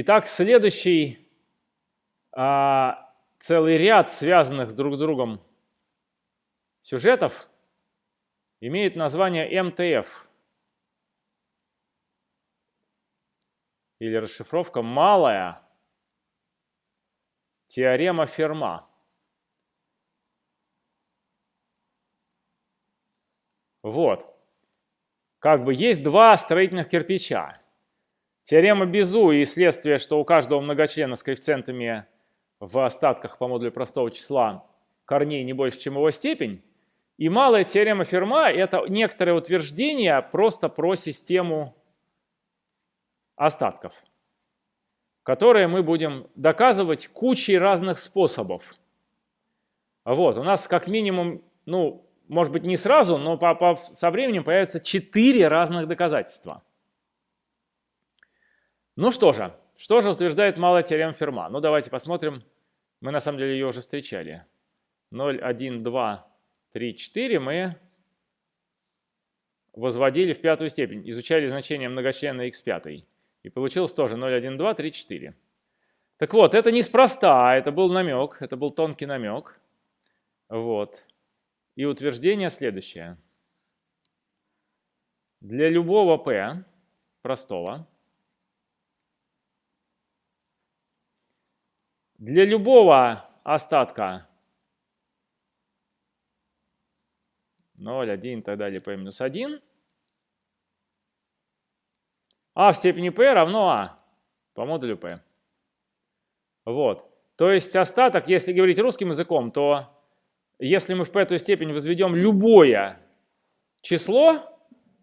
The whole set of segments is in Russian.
Итак, следующий а, целый ряд связанных с друг с другом сюжетов имеет название МТФ. Или расшифровка «малая теорема Ферма». Вот. Как бы есть два строительных кирпича. Теорема Безу и следствие, что у каждого многочлена с коэффициентами в остатках по модулю простого числа корней не больше, чем его степень. И малая теорема Ферма – это некоторое утверждение просто про систему остатков, которые мы будем доказывать кучей разных способов. Вот, у нас как минимум, ну, может быть, не сразу, но по, по, со временем появятся четыре разных доказательства. Ну что же, что же утверждает малая теорема Ферма? Ну давайте посмотрим. Мы на самом деле ее уже встречали. 0, 1, 2, 3, 4 мы возводили в пятую степень, изучали значение многочлена x5. И получилось тоже 0, 1, 2, 3, 4. Так вот, это неспроста, это был намек, это был тонкий намек. Вот. И утверждение следующее. Для любого p простого, для любого остатка 0, 1 и так далее p минус 1, а в степени p равно а по модулю p. Вот. То есть остаток, если говорить русским языком, то если мы в пятую степень возведем любое число,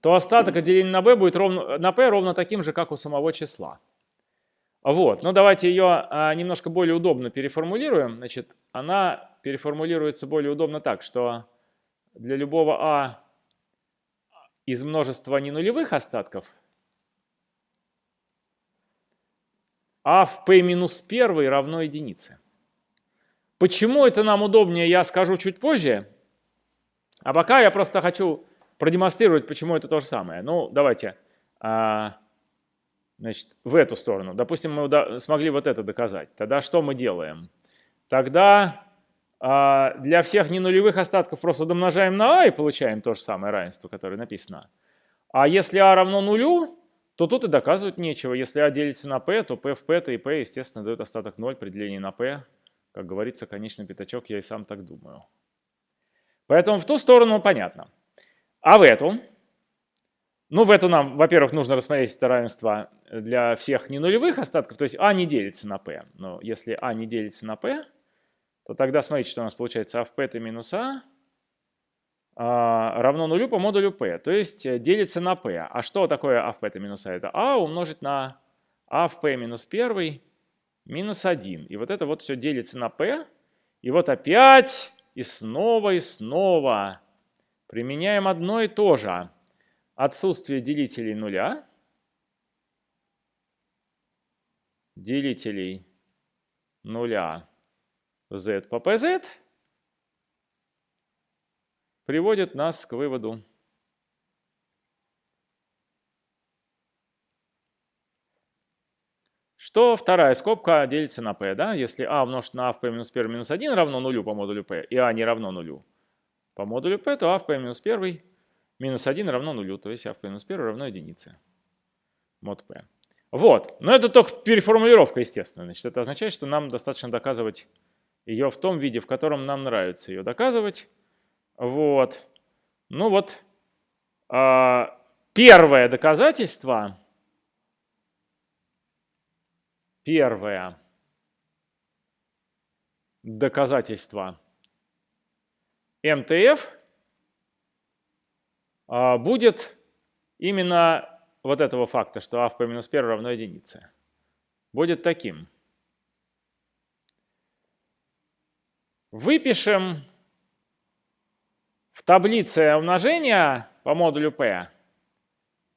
то остаток отделения на b будет ровно, на p ровно таким же, как у самого числа. Вот, ну давайте ее а, немножко более удобно переформулируем. Значит, она переформулируется более удобно так, что для любого а из множества ненулевых остатков а в p минус 1 равно единице. Почему это нам удобнее, я скажу чуть позже. А пока я просто хочу продемонстрировать, почему это то же самое. Ну, давайте а, значит, в эту сторону. Допустим, мы смогли вот это доказать. Тогда что мы делаем? Тогда а, для всех ненулевых остатков просто домножаем на а и получаем то же самое равенство, которое написано. А если а равно нулю, то тут и доказывать нечего. Если а делится на p, то p в p, то и p, естественно, дает остаток 0 при делении на p. Как говорится, конечный пятачок, я и сам так думаю. Поэтому в ту сторону понятно. А в эту? Ну, в эту нам, во-первых, нужно рассмотреть это равенство для всех ненулевых остатков, то есть а не делится на p. Но если а не делится на p, то тогда смотрите, что у нас получается а в p это минус а, а равно нулю по модулю p, то есть э, делится на p. А что такое а в p это минус а? Это а умножить на а в p минус 1 минус 1. И вот это вот все делится на p. И вот опять и снова и снова применяем одно и то же. Отсутствие делителей нуля. Делителей нуля z по pz приводит нас к выводу что вторая скобка делится на p. Да? Если а умножить на а в p минус 1 минус 1 равно нулю по модулю p, и а не равно нулю по модулю p, то а в p минус 1 минус 1 равно нулю, то есть а в минус 1 равно единице. Мод p. Вот, но это только переформулировка, естественно. Значит, это означает, что нам достаточно доказывать ее в том виде, в котором нам нравится ее доказывать. Вот. Ну вот, а, первое доказательство, первое доказательство МТФ будет именно вот этого факта, что а в p минус 1 равно единице. Будет таким. Выпишем в таблице умножения по модулю p,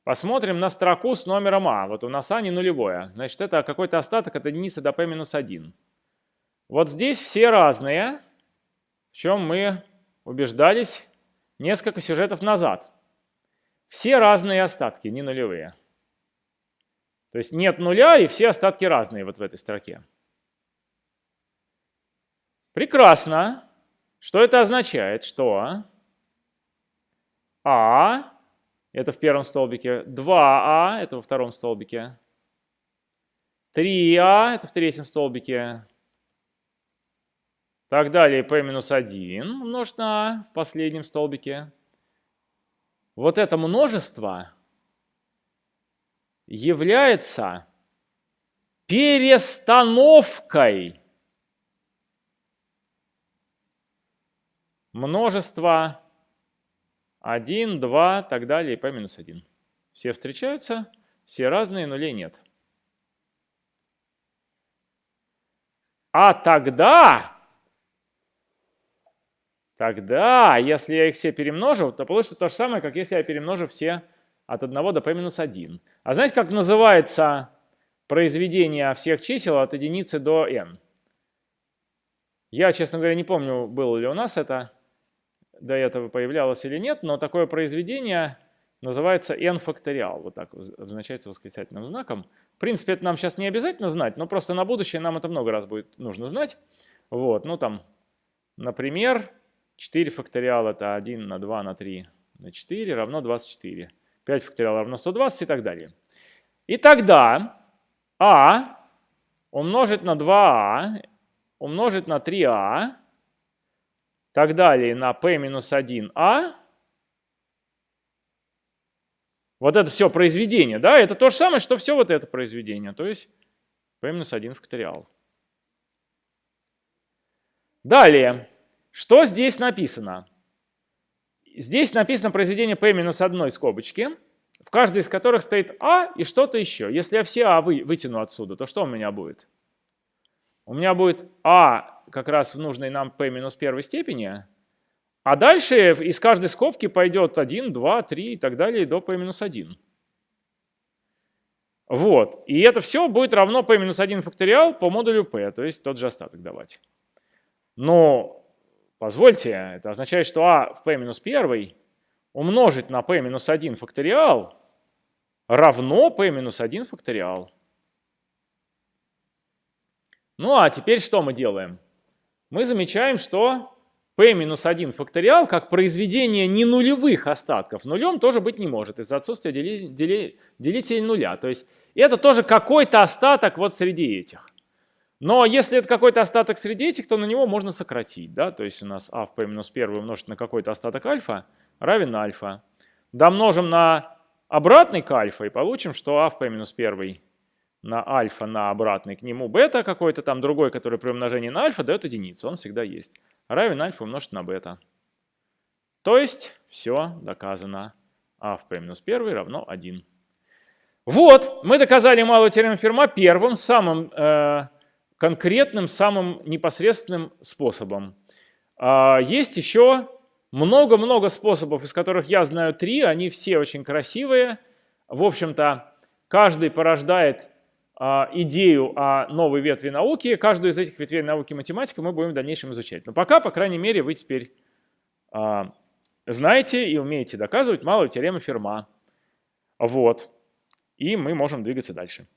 посмотрим на строку с номером а. Вот у нас а не нулевое. Значит, это какой-то остаток от единицы до p минус 1. Вот здесь все разные, в чем мы убеждались несколько сюжетов назад. Все разные остатки, не нулевые. То есть нет нуля и все остатки разные вот в этой строке. Прекрасно. Что это означает? Что А это в первом столбике, 2А это во втором столбике, 3А это в третьем столбике, так далее p минус 1 умножить на А в последнем столбике. Вот это множество является перестановкой множества 1, 2, так далее, и p минус 1. Все встречаются, все разные, нулей нет. А тогда, тогда, если я их все перемножу, то получится то же самое, как если я перемножу все от 1 до p минус 1. А знаете, как называется произведение всех чисел от единицы до n? Я, честно говоря, не помню, было ли у нас это до этого появлялось или нет, но такое произведение называется n факториал, вот так обозначается восклицательным знаком. В принципе, это нам сейчас не обязательно знать, но просто на будущее нам это много раз будет нужно знать. Вот, ну там, например, 4 факториал это 1 на 2 на 3 на 4 равно 24. 5 факториал равно 120 и так далее. И тогда а умножить на 2а умножить на 3а так далее на p-1а. Вот это все произведение, да, это то же самое, что все вот это произведение, то есть p-1 факториал. Далее, что здесь написано? Здесь написано произведение p-1 скобочки, в каждой из которых стоит а и что-то еще. Если я все а вы, вытяну отсюда, то что у меня будет? У меня будет а как раз в нужной нам p минус первой степени, а дальше из каждой скобки пойдет 1, 2, 3 и так далее до p минус 1. Вот. И это все будет равно p минус 1 факториал по модулю p, то есть тот же остаток давать. Но, позвольте, это означает, что а в p минус 1 умножить на p минус 1 факториал равно p минус 1 факториал. Ну а теперь что мы делаем? мы замечаем, что p-1 факториал как произведение не нулевых остатков нулем тоже быть не может из-за отсутствия дели, дели, делителя нуля. То есть это тоже какой-то остаток вот среди этих. Но если это какой-то остаток среди этих, то на него можно сократить. Да? То есть у нас а в p-1 умножить на какой-то остаток альфа равен альфа. Домножим на обратный к альфа и получим, что а в p-1 на альфа на обратный к нему бета какой-то там другой, который при умножении на альфа дает единицу, он всегда есть. Равен альфа умножить на бета. То есть все доказано. а в p минус 1 равно 1. Вот, мы доказали малую теорему Ферма первым, самым э, конкретным, самым непосредственным способом. А, есть еще много-много способов, из которых я знаю три, они все очень красивые. В общем-то, каждый порождает а, идею о новой ветви науки. Каждую из этих ветвей науки математика мы будем в дальнейшем изучать. Но пока, по крайней мере, вы теперь а, знаете и умеете доказывать малую теорему Ферма. Вот. И мы можем двигаться дальше.